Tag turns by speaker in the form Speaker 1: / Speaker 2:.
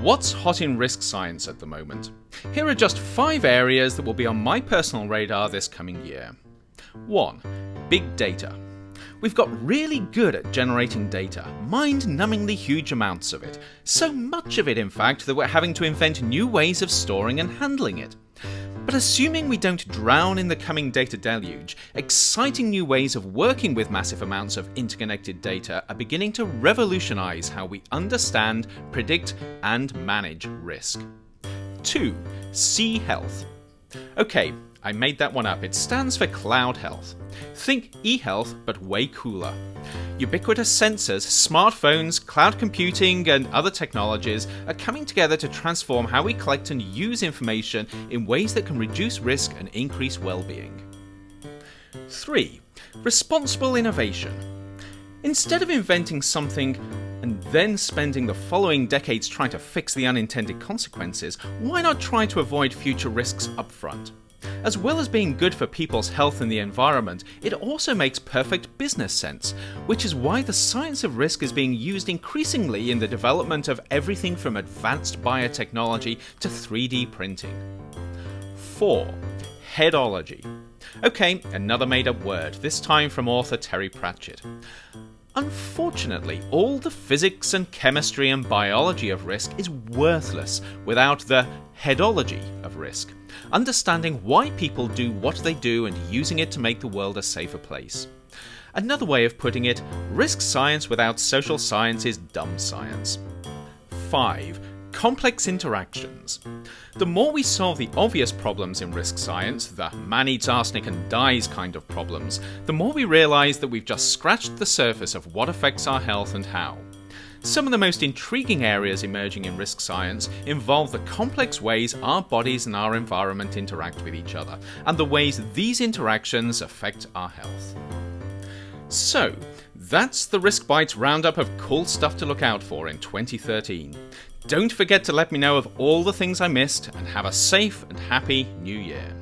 Speaker 1: What's hot in risk science at the moment? Here are just five areas that will be on my personal radar this coming year. 1. Big data. We've got really good at generating data, mind-numbingly huge amounts of it. So much of it, in fact, that we're having to invent new ways of storing and handling it. But assuming we don't drown in the coming data deluge, exciting new ways of working with massive amounts of interconnected data are beginning to revolutionize how we understand, predict, and manage risk. 2. C-Health. Okay, I made that one up. It stands for Cloud Health. Think e-health, but way cooler. Ubiquitous sensors, smartphones, cloud computing, and other technologies are coming together to transform how we collect and use information in ways that can reduce risk and increase well-being. 3. Responsible innovation. Instead of inventing something and then spending the following decades trying to fix the unintended consequences, why not try to avoid future risks upfront? As well as being good for people's health and the environment, it also makes perfect business sense, which is why the science of risk is being used increasingly in the development of everything from advanced biotechnology to 3D printing. 4. Headology. Okay, another made up word, this time from author Terry Pratchett. Unfortunately, all the physics and chemistry and biology of risk is worthless without the headology of risk, understanding why people do what they do and using it to make the world a safer place. Another way of putting it, risk science without social science is dumb science. 5 complex interactions. The more we solve the obvious problems in risk science, the man eats arsenic and dies kind of problems, the more we realise that we've just scratched the surface of what affects our health and how. Some of the most intriguing areas emerging in risk science involve the complex ways our bodies and our environment interact with each other, and the ways these interactions affect our health. So, that's the Risk Bites roundup of cool stuff to look out for in 2013. Don't forget to let me know of all the things I missed and have a safe and happy new year.